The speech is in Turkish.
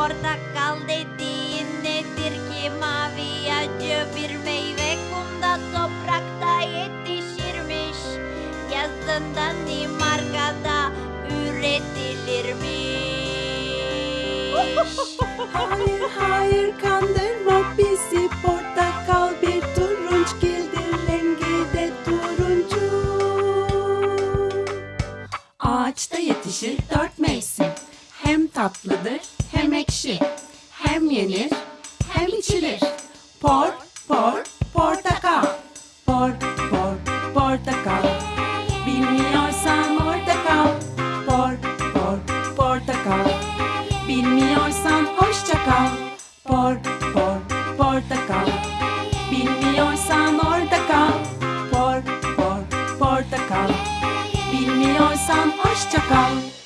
Portakal dediğin nedir ki? Mavi acı bir meyve kumda toprakta yetişirmiş. Yazın Danimarka'da üretilirmiş. Hayır hayır kandırma bizi. Portakal bir turunçgildir rengi de turuncu. Ağaçta yetişir dört mevsim tatlıdır. Hem ekşi Hem yenir hem içilir. Por por portakal. Por por portakal. Bilmiyorsan orada kal Por por portakal. Bilmiyorsan hoşça kal. Por por portakal. Bilmiyorsan orada kal Por por portakal. Bilmiyorsan hoşça kal